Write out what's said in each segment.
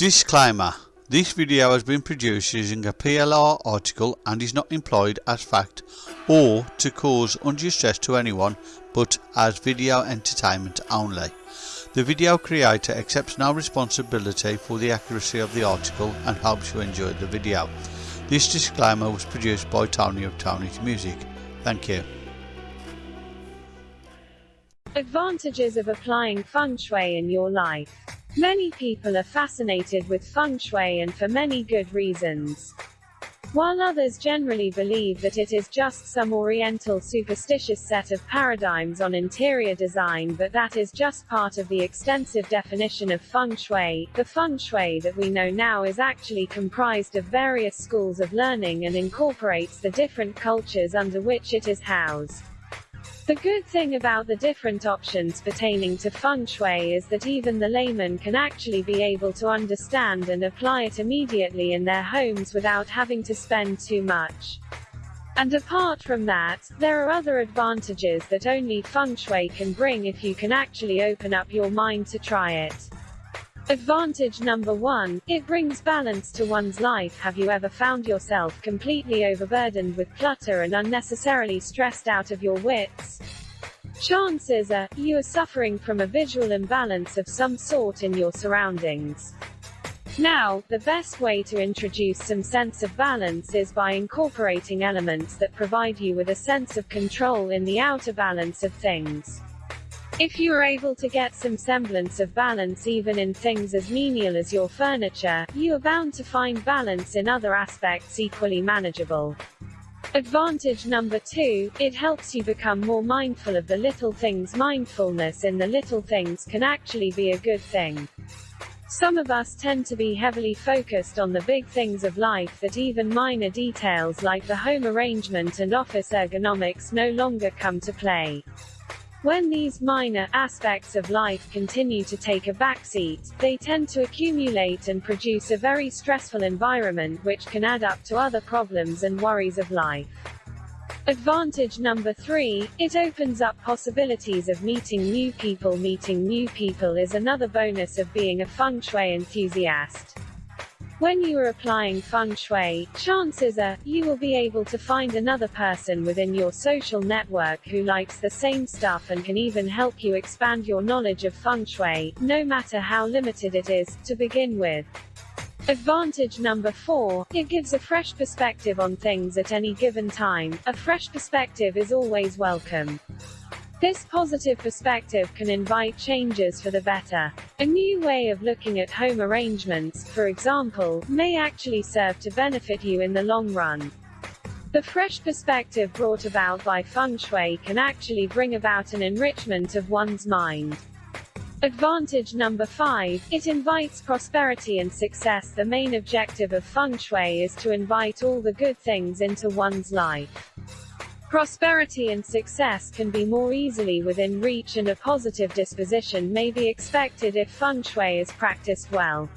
Disclaimer This video has been produced using a PLR article and is not employed as fact or to cause undue stress to anyone but as video entertainment only. The video creator accepts no responsibility for the accuracy of the article and hopes you enjoy the video. This disclaimer was produced by Tony of Tony's Music. Thank you. Advantages of applying feng shui in your life. Many people are fascinated with feng shui and for many good reasons. While others generally believe that it is just some oriental superstitious set of paradigms on interior design but that is just part of the extensive definition of feng shui, the feng shui that we know now is actually comprised of various schools of learning and incorporates the different cultures under which it is housed. The good thing about the different options pertaining to feng shui is that even the layman can actually be able to understand and apply it immediately in their homes without having to spend too much. And apart from that, there are other advantages that only feng shui can bring if you can actually open up your mind to try it. Advantage number one, it brings balance to one's life. Have you ever found yourself completely overburdened with clutter and unnecessarily stressed out of your wits? Chances are, you are suffering from a visual imbalance of some sort in your surroundings. Now, the best way to introduce some sense of balance is by incorporating elements that provide you with a sense of control in the outer balance of things. If you are able to get some semblance of balance even in things as menial as your furniture, you are bound to find balance in other aspects equally manageable. Advantage number two, it helps you become more mindful of the little things. Mindfulness in the little things can actually be a good thing. Some of us tend to be heavily focused on the big things of life that even minor details like the home arrangement and office ergonomics no longer come to play. When these minor aspects of life continue to take a backseat, they tend to accumulate and produce a very stressful environment which can add up to other problems and worries of life. Advantage number three, it opens up possibilities of meeting new people. Meeting new people is another bonus of being a feng shui enthusiast. When you are applying feng shui, chances are, you will be able to find another person within your social network who likes the same stuff and can even help you expand your knowledge of feng shui, no matter how limited it is, to begin with. Advantage number 4, it gives a fresh perspective on things at any given time. A fresh perspective is always welcome. This positive perspective can invite changes for the better. A new way of looking at home arrangements, for example, may actually serve to benefit you in the long run. The fresh perspective brought about by feng shui can actually bring about an enrichment of one's mind. Advantage number 5, it invites prosperity and success. The main objective of feng shui is to invite all the good things into one's life. Prosperity and success can be more easily within reach and a positive disposition may be expected if feng shui is practiced well.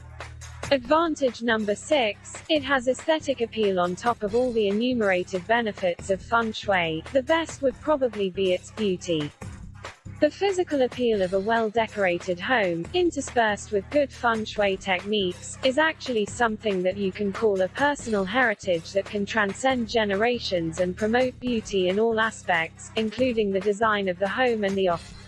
Advantage number 6, it has aesthetic appeal on top of all the enumerated benefits of feng shui, the best would probably be its beauty. The physical appeal of a well-decorated home, interspersed with good feng shui techniques, is actually something that you can call a personal heritage that can transcend generations and promote beauty in all aspects, including the design of the home and the office.